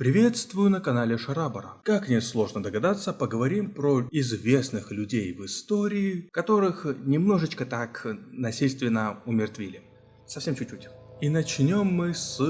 Приветствую на канале Шарабара. Как несложно догадаться, поговорим про известных людей в истории, которых немножечко так насильственно умертвили. Совсем чуть-чуть. И начнем мы с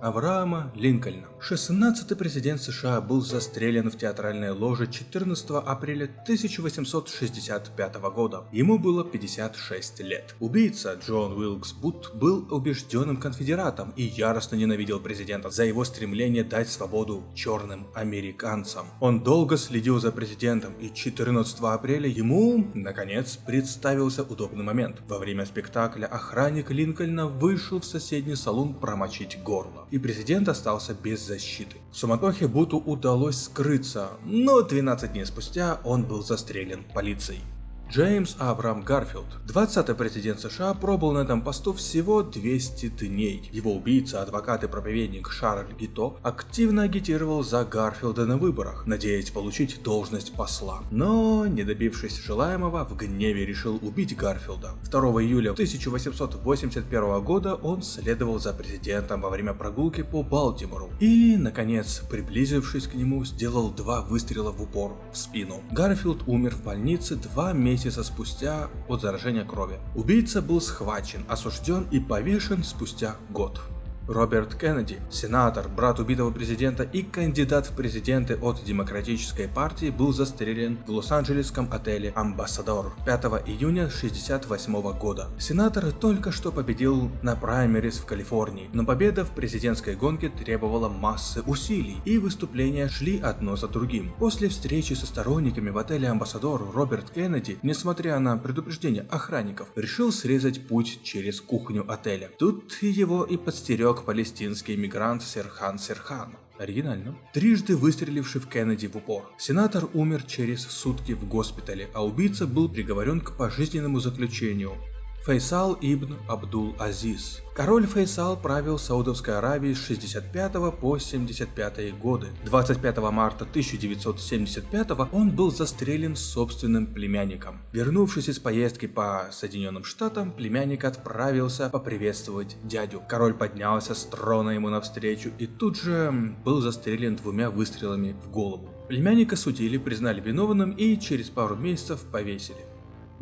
Авраама Линкольна. 16-й президент США был застрелен в театральной ложе 14 апреля 1865 года. Ему было 56 лет. Убийца Джон Уилкс Бут был убежденным конфедератом и яростно ненавидел президента за его стремление дать свободу черным американцам. Он долго следил за президентом и 14 апреля ему, наконец, представился удобный момент. Во время спектакля охранник Линкольна вышел в соседний соседний салон промочить горло, и президент остался без защиты. В суматохе Буту удалось скрыться, но 12 дней спустя он был застрелен полицией. Джеймс Абрам Гарфилд, 20-й президент США, пробыл на этом посту всего 200 дней. Его убийца, адвокат и проповедник Шарль Гито активно агитировал за Гарфилда на выборах, надеясь получить должность посла. Но, не добившись желаемого, в гневе решил убить Гарфилда. 2 июля 1881 года он следовал за президентом во время прогулки по Балтимору и, наконец, приблизившись к нему, сделал два выстрела в упор в спину. Гарфилд умер в больнице два месяца месяца спустя от заражения крови. Убийца был схвачен, осужден и повешен спустя год. Роберт Кеннеди, сенатор, брат убитого президента и кандидат в президенты от Демократической партии, был застрелен в Лос-Анджелесском отеле «Амбассадор» 5 июня 1968 года. Сенатор только что победил на праймерис в Калифорнии, но победа в президентской гонке требовала массы усилий, и выступления шли одно за другим. После встречи со сторонниками в отеле «Амбассадор» Роберт Кеннеди, несмотря на предупреждение охранников, решил срезать путь через кухню отеля. Тут его и подстерег изрек палестинский иммигрант Серхан Серхан. Оригинально. Трижды выстреливший в Кеннеди в упор. Сенатор умер через сутки в госпитале, а убийца был приговорен к пожизненному заключению. Фейсал ибн Абдул Азиз. Король Фейсал правил Саудовской Аравией с 65 по 75 годы. 25 марта 1975 он был застрелен собственным племянником. Вернувшись из поездки по Соединенным Штатам, племянник отправился поприветствовать дядю. Король поднялся с трона ему навстречу и тут же был застрелен двумя выстрелами в голову. Племянника судили, признали виновным и через пару месяцев повесили.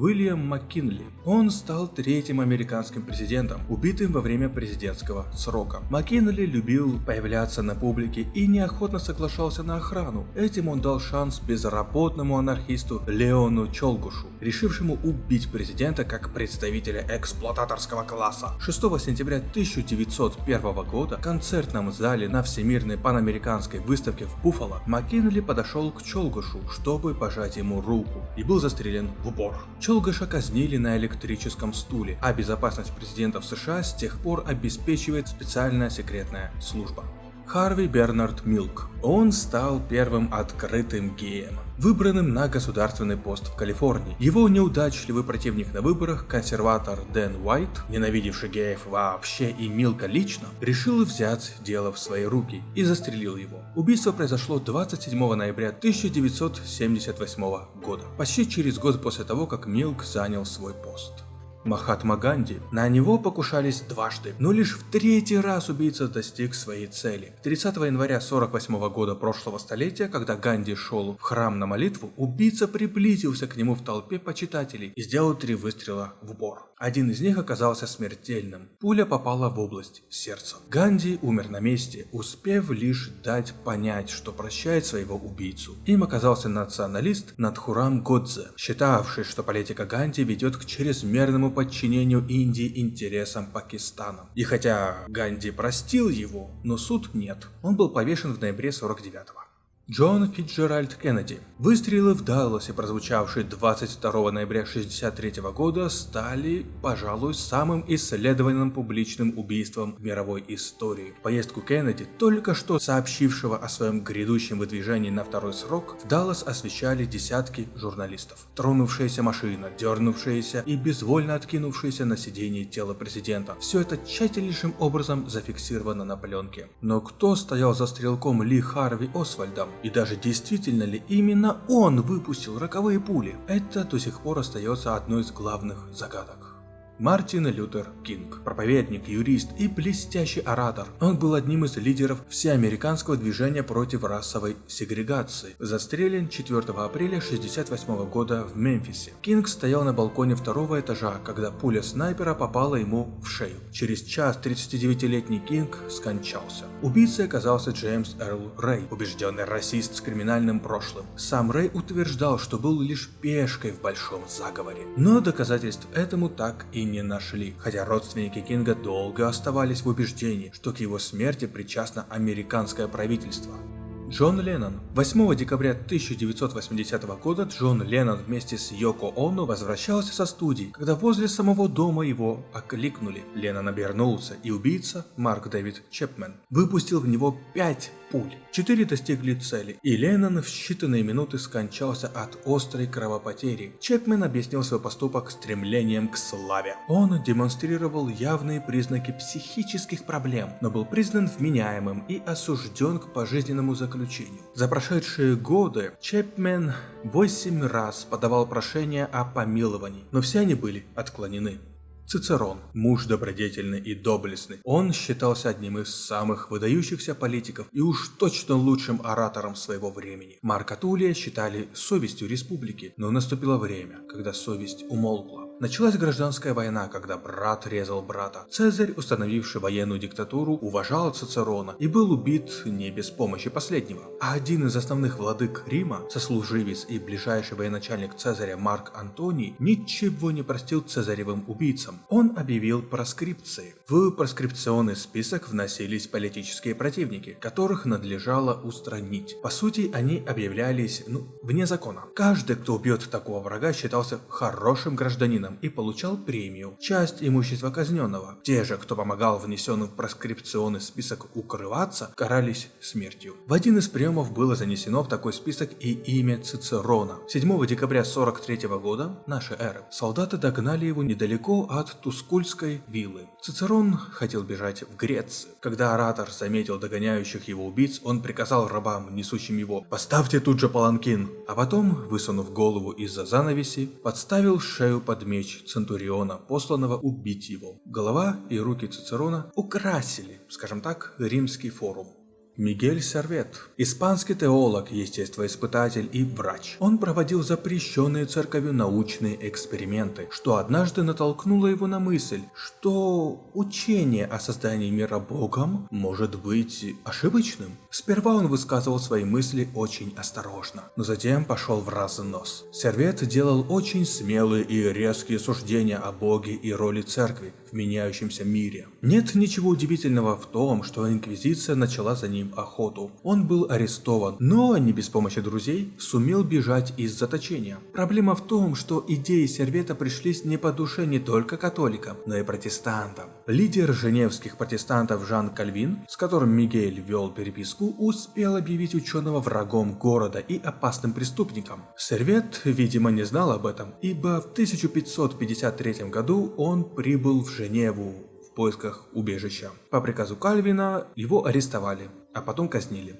Уильям Маккинли. Он стал третьим американским президентом, убитым во время президентского срока. Маккинли любил появляться на публике и неохотно соглашался на охрану. Этим он дал шанс безработному анархисту Леону Чолгушу, решившему убить президента как представителя эксплуататорского класса. 6 сентября 1901 года в концертном зале на Всемирной панамериканской выставке в Буффало Маккинли подошел к Чолгушу, чтобы пожать ему руку, и был застрелен в упор. Челгаша казнили на электрическом стуле, а безопасность президентов США с тех пор обеспечивает специальная секретная служба. Харви Бернард Милк. Он стал первым открытым геем, выбранным на государственный пост в Калифорнии. Его неудачливый противник на выборах, консерватор Дэн Уайт, ненавидевший геев вообще и Милка лично, решил взять дело в свои руки и застрелил его. Убийство произошло 27 ноября 1978 года, почти через год после того, как Милк занял свой пост. Махатма Ганди. На него покушались дважды, но лишь в третий раз убийца достиг своей цели. 30 января 48 года прошлого столетия, когда Ганди шел в храм на молитву, убийца приблизился к нему в толпе почитателей и сделал три выстрела в упор. Один из них оказался смертельным. Пуля попала в область сердца. Ганди умер на месте, успев лишь дать понять, что прощает своего убийцу. Им оказался националист Надхурам Годзе, считавший, что политика Ганди ведет к чрезмерному подчинению Индии интересам Пакистана. И хотя Ганди простил его, но суд нет. Он был повешен в ноябре 49-го. Джон Фитджеральд Кеннеди. Выстрелы в Далласе, прозвучавшие 22 ноября 1963 года, стали, пожалуй, самым исследованным публичным убийством в мировой истории. Поездку Кеннеди, только что сообщившего о своем грядущем выдвижении на второй срок, в Даллас освещали десятки журналистов. Тронувшаяся машина, дернувшаяся и безвольно откинувшаяся на сиденье тело президента. Все это тщательнейшим образом зафиксировано на пленке. Но кто стоял за стрелком Ли Харви Освальдом? И даже действительно ли именно он выпустил роковые пули? Это до сих пор остается одной из главных загадок. Мартин Лютер Кинг. Проповедник, юрист и блестящий оратор. Он был одним из лидеров всеамериканского движения против расовой сегрегации. Застрелен 4 апреля 1968 года в Мемфисе. Кинг стоял на балконе второго этажа, когда пуля снайпера попала ему в шею. Через час 39-летний Кинг скончался. Убийцей оказался Джеймс Эрл Рэй, убежденный расист с криминальным прошлым. Сам Рэй утверждал, что был лишь пешкой в большом заговоре. Но доказательств этому так и не нашли, хотя родственники Кинга долго оставались в убеждении, что к его смерти причастно американское правительство. Джон Леннон. 8 декабря 1980 года Джон Леннон вместе с Йоко Оно возвращался со студии, когда возле самого дома его окликнули. Леннон обернулся, и убийца, Марк Дэвид Чепмен, выпустил в него 5 пуль. Четыре достигли цели, и Леннон в считанные минуты скончался от острой кровопотери. Чепмен объяснил свой поступок стремлением к славе. Он демонстрировал явные признаки психических проблем, но был признан вменяемым и осужден к пожизненному заключению. За прошедшие годы Чепмен 8 раз подавал прошение о помиловании, но все они были отклонены. Цицерон, муж добродетельный и доблестный, он считался одним из самых выдающихся политиков и уж точно лучшим оратором своего времени. Марка Тулия считали совестью республики, но наступило время, когда совесть умолкла. Началась гражданская война, когда брат резал брата. Цезарь, установивший военную диктатуру, уважал Цицерона и был убит не без помощи последнего. А один из основных владык Рима, сослуживец и ближайший военачальник Цезаря Марк Антоний, ничего не простил цезаревым убийцам. Он объявил проскрипции. В проскрипционный список вносились политические противники, которых надлежало устранить. По сути, они объявлялись, ну, вне закона. Каждый, кто убьет такого врага, считался хорошим гражданином военным и получал премию, часть имущества казненного. Те же, кто помогал внесенным в проскрипционный список укрываться, карались смертью. В один из приемов было занесено в такой список и имя Цицерона. 7 декабря 43 года нашей эры солдаты догнали его недалеко от Тускульской виллы. Цицерон хотел бежать в Грецию. Когда оратор заметил догоняющих его убийц, он приказал рабам, несущим его, «Поставьте тут же паланкин!» А потом, высунув голову из-за занавеси, подставил шею под меч меч Центуриона, посланного убить его. Голова и руки Цицерона украсили, скажем так, римский форум. Мигель Сервет, испанский теолог, естествоиспытатель и врач. Он проводил запрещенные церковью научные эксперименты, что однажды натолкнуло его на мысль, что учение о создании мира Богом может быть ошибочным. Сперва он высказывал свои мысли очень осторожно, но затем пошел в разнос. Сервет делал очень смелые и резкие суждения о Боге и роли церкви в меняющемся мире. Нет ничего удивительного в том, что Инквизиция начала за ним охоту. Он был арестован, но не без помощи друзей сумел бежать из заточения. Проблема в том, что идеи Сервета пришлись не по душе не только католикам, но и протестантам. Лидер женевских протестантов Жан Кальвин, с которым Мигель вел переписку, успел объявить ученого врагом города и опасным преступником. Сервет, видимо, не знал об этом, ибо в 1553 году он прибыл в Женеву в поисках убежища. По приказу Кальвина его арестовали, а потом казнили.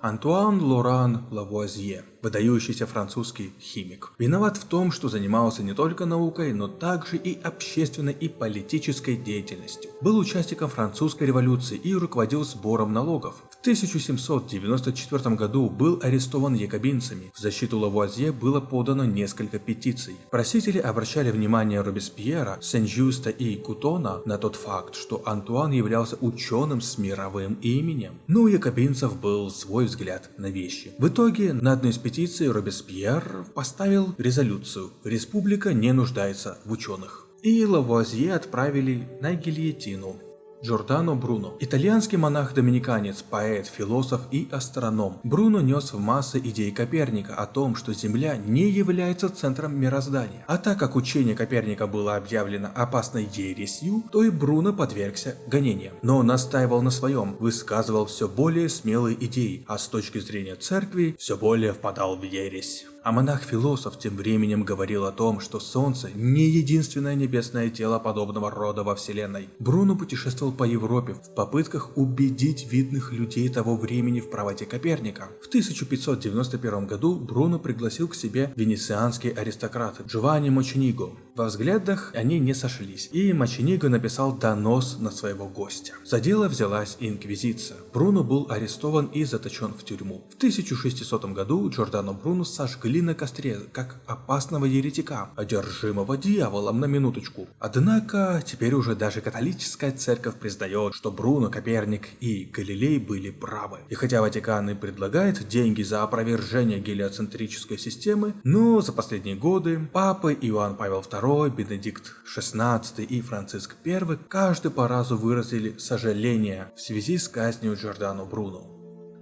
Антуан Лоран Лавуазье выдающийся французский химик. Виноват в том, что занимался не только наукой, но также и общественной и политической деятельностью. Был участником французской революции и руководил сбором налогов. В 1794 году был арестован якобинцами. В защиту Лавуазье было подано несколько петиций. Просители обращали внимание Робеспьера, Сен-Жюста и Кутона на тот факт, что Антуан являлся ученым с мировым именем. Но у якобинцев был свой взгляд на вещи. В итоге на одной из петиции Робеспьер поставил резолюцию «Республика не нуждается в ученых». И Лавуазье отправили на гильотину. Джордано Бруно. Итальянский монах-доминиканец, поэт, философ и астроном. Бруно нес в массы идеи Коперника о том, что Земля не является центром мироздания. А так как учение Коперника было объявлено опасной ересью, то и Бруно подвергся гонениям. Но он настаивал на своем, высказывал все более смелые идеи, а с точки зрения церкви все более впадал в ересь. А монах-философ тем временем говорил о том, что Солнце не единственное небесное тело подобного рода во Вселенной. Бруно путешествовал по Европе в попытках убедить видных людей того времени в правоте Коперника. В 1591 году Бруно пригласил к себе венецианский аристократ Джованни Мочениго. Во взглядах они не сошлись, и Мачениго написал донос на своего гостя. За дело взялась Инквизиция. Бруно был арестован и заточен в тюрьму. В 1600 году Джордано Бруно сожгли на костре, как опасного еретика, одержимого дьяволом на минуточку. Однако, теперь уже даже католическая церковь признает, что Бруно, Коперник и Галилей были правы. И хотя Ватикан и предлагает деньги за опровержение гелиоцентрической системы, но за последние годы папы Иоанн Павел II, Бенедикт XVI и Франциск I каждый по разу выразили сожаление в связи с казнью Джордано Бруно.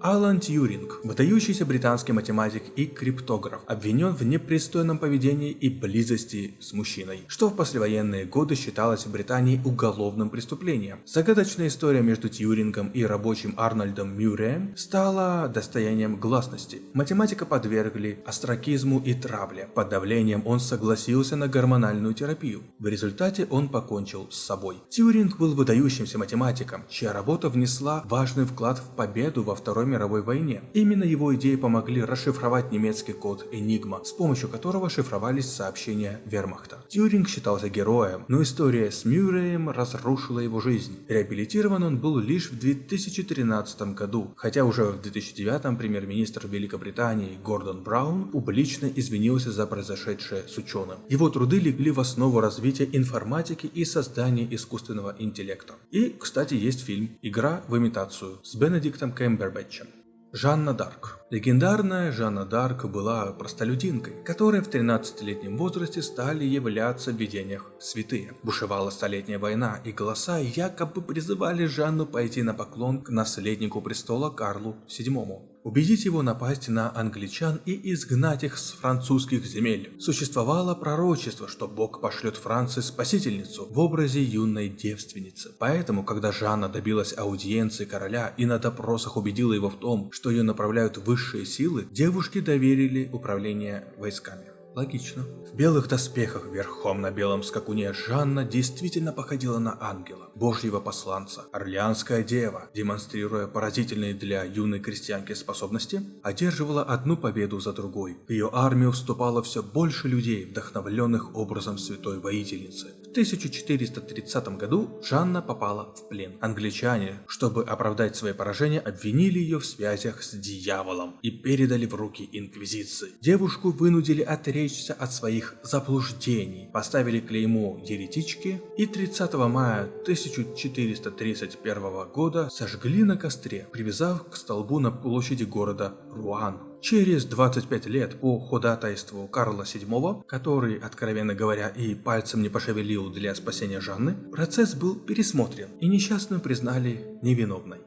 Алан Тьюринг, выдающийся британский математик и криптограф, обвинен в непристойном поведении и близости с мужчиной, что в послевоенные годы считалось в Британии уголовным преступлением. Загадочная история между Тьюрингом и рабочим Арнольдом Мюрреем стала достоянием гласности. Математика подвергли астракизму и травле. Под давлением он согласился на гормональную терапию. В результате он покончил с собой. Тьюринг был выдающимся математиком, чья работа внесла важный вклад в победу во Второй Второй мировой войне. Именно его идеи помогли расшифровать немецкий код Enigma, с помощью которого шифровались сообщения вермахта. Тьюринг считался героем, но история с Мюрреем разрушила его жизнь. Реабилитирован он был лишь в 2013 году, хотя уже в 2009 премьер-министр Великобритании Гордон Браун публично извинился за произошедшее с ученым. Его труды легли в основу развития информатики и создания искусственного интеллекта. И, кстати, есть фильм «Игра в имитацию» с Бенедиктом Кэмбербэтчем Жанна Дарк. Легендарная Жанна Дарк была простолюдинкой, которая в 13-летнем возрасте стали являться в видениях святые. Бушевала столетняя война, и голоса якобы призывали Жанну пойти на поклон к наследнику престола Карлу VII убедить его напасть на англичан и изгнать их с французских земель. Существовало пророчество, что Бог пошлет Франции спасительницу в образе юной девственницы. Поэтому, когда Жанна добилась аудиенции короля и на допросах убедила его в том, что ее направляют высшие силы, девушке доверили управление войсками. Логично. В белых доспехах верхом на белом скакуне Жанна действительно походила на ангела, божьего посланца, орлеанская дева, демонстрируя поразительные для юной крестьянки способности, одерживала одну победу за другой. В ее армию вступало все больше людей, вдохновленных образом святой воительницы. В 1430 году Жанна попала в плен. Англичане, чтобы оправдать свои поражения, обвинили ее в связях с дьяволом и передали в руки инквизиции. Девушку вынудили отречься от своих заблуждений, поставили клеймо еретички и 30 мая 1431 года сожгли на костре, привязав к столбу на площади города Руан. Через 25 лет по ходатайству Карла VII, который, откровенно говоря, и пальцем не пошевелил для спасения Жанны, процесс был пересмотрен и несчастную признали невиновной.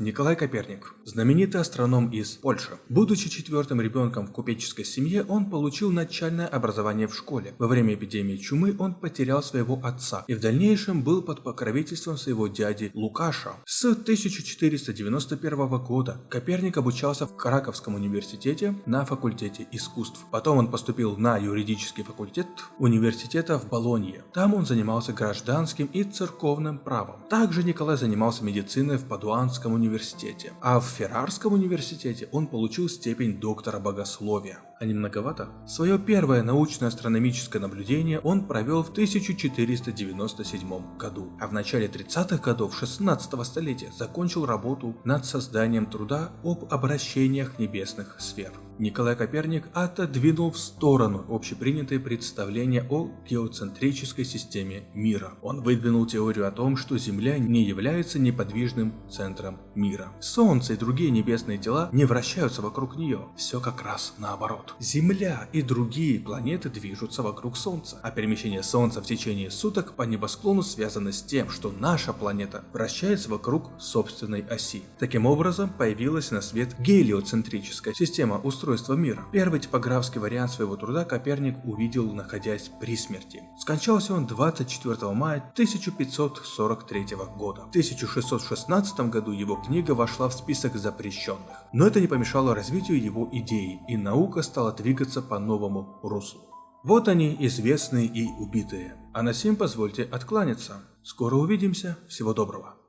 Николай Коперник, знаменитый астроном из Польши. Будучи четвертым ребенком в купеческой семье, он получил начальное образование в школе. Во время эпидемии чумы он потерял своего отца и в дальнейшем был под покровительством своего дяди Лукаша. С 1491 года Коперник обучался в Краковском университете на факультете искусств. Потом он поступил на юридический факультет университета в Болонье. Там он занимался гражданским и церковным правом. Также Николай занимался медициной в Падуанском университете университете, а в Феррарском университете он получил степень доктора богословия. А не многовато? Свое первое научное астрономическое наблюдение он провел в 1497 году, а в начале 30-х годов 16 столетия закончил работу над созданием труда об обращениях небесных сфер. Николай Коперник отодвинул в сторону общепринятые представления о геоцентрической системе мира. Он выдвинул теорию о том, что Земля не является неподвижным центром мира. Солнце и другие небесные тела не вращаются вокруг нее. Все как раз наоборот. Земля и другие планеты движутся вокруг Солнца, а перемещение Солнца в течение суток по небосклону связано с тем, что наша планета вращается вокруг собственной оси. Таким образом, появилась на свет гелиоцентрическая система устройства мира. Первый типографский вариант своего труда Коперник увидел, находясь при смерти. Скончался он 24 мая 1543 года. В 1616 году его книга вошла в список запрещенных. Но это не помешало развитию его идеи, и наука стала двигаться по новому руслу. Вот они, известные и убитые. А на сим позвольте откланяться. Скоро увидимся. Всего доброго.